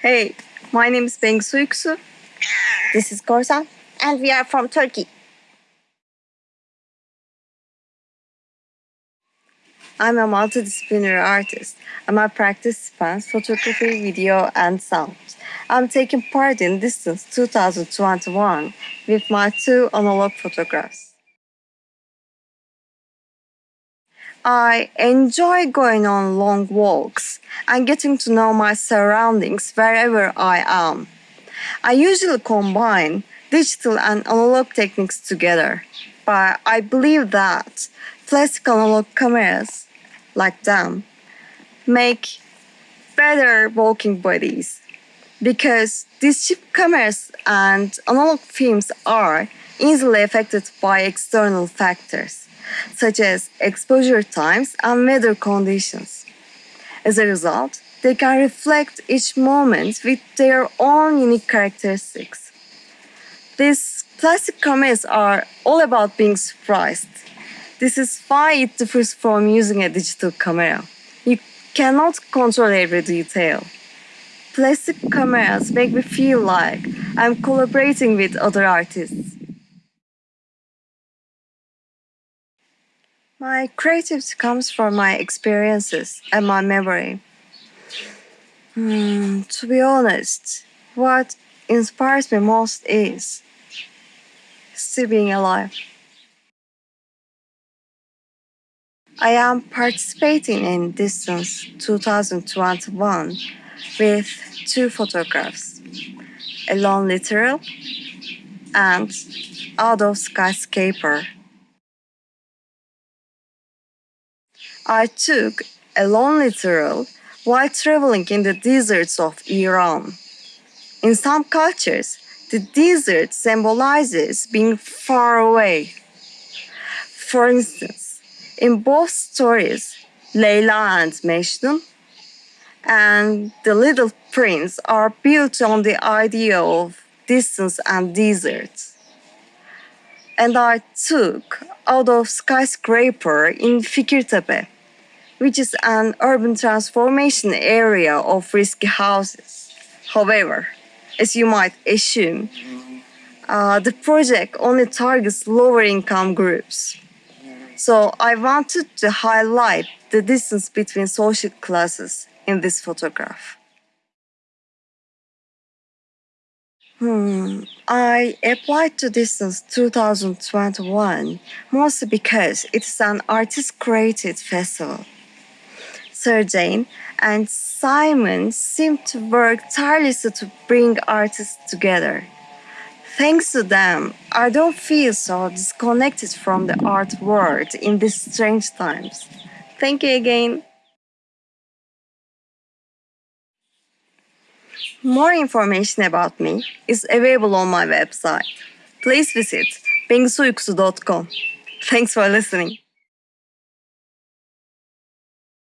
Hey, my name is Bengsu Yüksu. This is Korsan, and we are from Turkey. I'm a multidisciplinary artist and my practice spans photography, video, and sound. I'm taking part in Distance 2021 with my two analog photographs. I enjoy going on long walks and getting to know my surroundings wherever I am. I usually combine digital and analog techniques together, but I believe that classic analog cameras like them make better walking buddies because these cheap cameras and analog films are easily affected by external factors such as exposure times and weather conditions. As a result, they can reflect each moment with their own unique characteristics. These classic cameras are all about being surprised. This is why it differs from using a digital camera. You cannot control every detail. Plastic cameras make me feel like I'm collaborating with other artists. My creativity comes from my experiences and my memory. Hmm, to be honest, what inspires me most is still being alive. I am participating in Distance 2021 with two photographs a lone literal and out of skyscraper. I took a lonely literal while traveling in the deserts of Iran. In some cultures, the desert symbolizes being far away. For instance, in both stories, Layla and Mejnun and the Little Prince are built on the idea of distance and desert. And I took out of skyscraper in Fikirtepe which is an urban transformation area of risky houses. However, as you might assume, uh, the project only targets lower income groups. So I wanted to highlight the distance between social classes in this photograph. Hmm, I applied to Distance 2021 mostly because it is an artist-created festival. Sergey and Simon seem to work tirelessly to bring artists together. Thanks to them, I don't feel so disconnected from the art world in these strange times. Thank you again. More information about me is available on my website. Please visit bengsuyuksu.com. Thanks for listening.